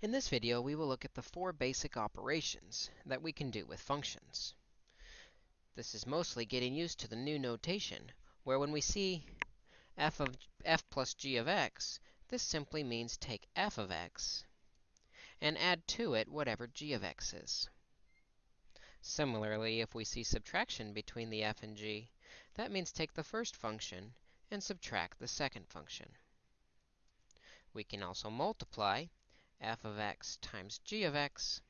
In this video, we will look at the four basic operations that we can do with functions. This is mostly getting used to the new notation, where when we see f of f plus g of x, this simply means take f of x and add to it whatever g of x is. Similarly, if we see subtraction between the f and g, that means take the first function and subtract the second function. We can also multiply f of x times g of x,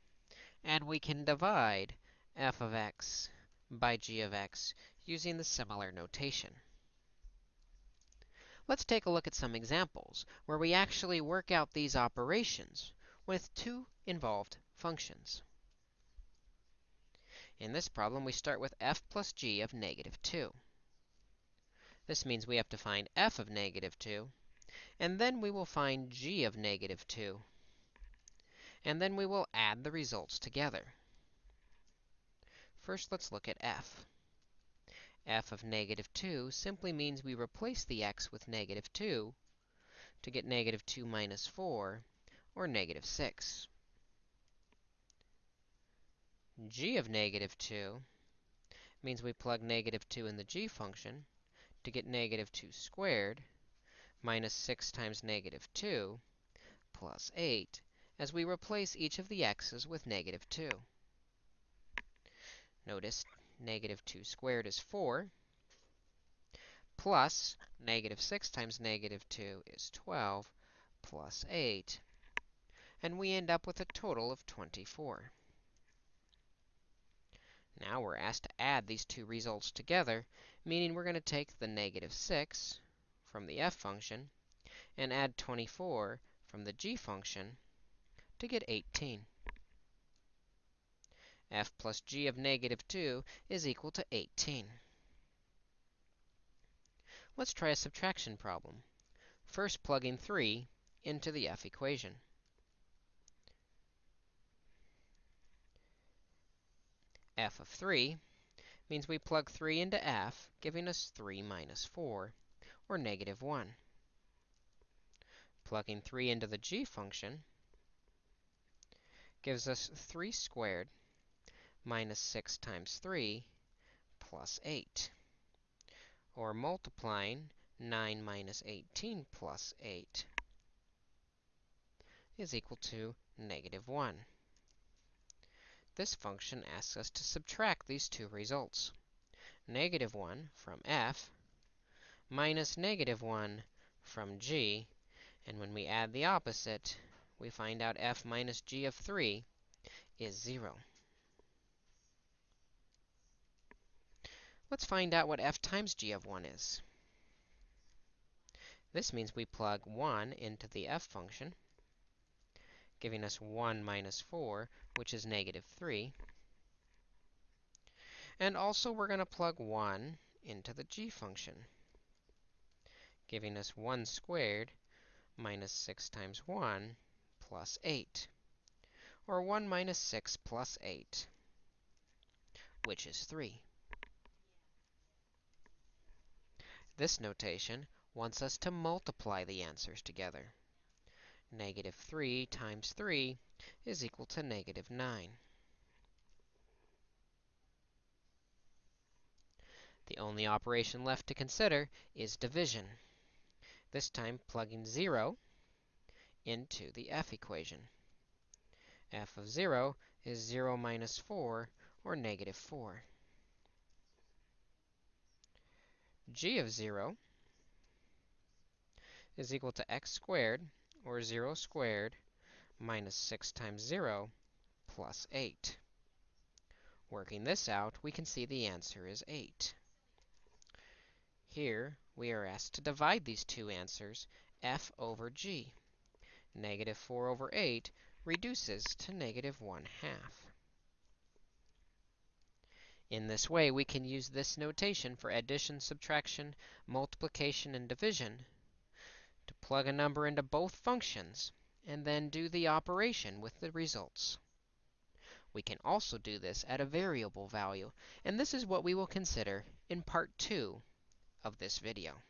and we can divide f of x by g of x using the similar notation. Let's take a look at some examples where we actually work out these operations with two involved functions. In this problem, we start with f plus g of negative 2. This means we have to find f of negative 2, and then we will find g of negative 2 and then we will add the results together. First, let's look at f. f of negative 2 simply means we replace the x with negative 2 to get negative 2 minus 4, or negative 6. g of negative 2 means we plug negative 2 in the g function to get negative 2 squared minus 6 times negative 2 plus 8 as we replace each of the x's with negative 2. Notice negative 2 squared is 4, plus negative 6 times negative 2 is 12, plus 8, and we end up with a total of 24. Now we're asked to add these two results together, meaning we're going to take the negative 6 from the f function and add 24 from the g function to get 18. f plus g of negative 2 is equal to 18. Let's try a subtraction problem. First, plugging 3 into the f equation. f of 3 means we plug 3 into f, giving us 3 minus 4, or negative 1. Plugging 3 into the g function gives us 3 squared minus 6 times 3 plus 8. Or multiplying 9 minus 18 plus 8 is equal to negative 1. This function asks us to subtract these two results. Negative 1 from f minus negative 1 from g. And when we add the opposite, we find out f minus g of 3 is 0. Let's find out what f times g of 1 is. This means we plug 1 into the f function, giving us 1 minus 4, which is negative 3. And also, we're going to plug 1 into the g function, giving us 1 squared minus 6 times 1, plus 8, or 1 minus 6 plus 8, which is 3. This notation wants us to multiply the answers together. Negative 3 times 3 is equal to negative 9. The only operation left to consider is division. This time, plugging 0 into the f equation. f of 0 is 0 minus 4, or negative 4. g of 0 is equal to x squared, or 0 squared, minus 6 times 0, plus 8. Working this out, we can see the answer is 8. Here, we are asked to divide these two answers, f over g negative 4 over 8 reduces to negative 1 half. In this way, we can use this notation for addition, subtraction, multiplication, and division to plug a number into both functions and then do the operation with the results. We can also do this at a variable value, and this is what we will consider in part 2 of this video.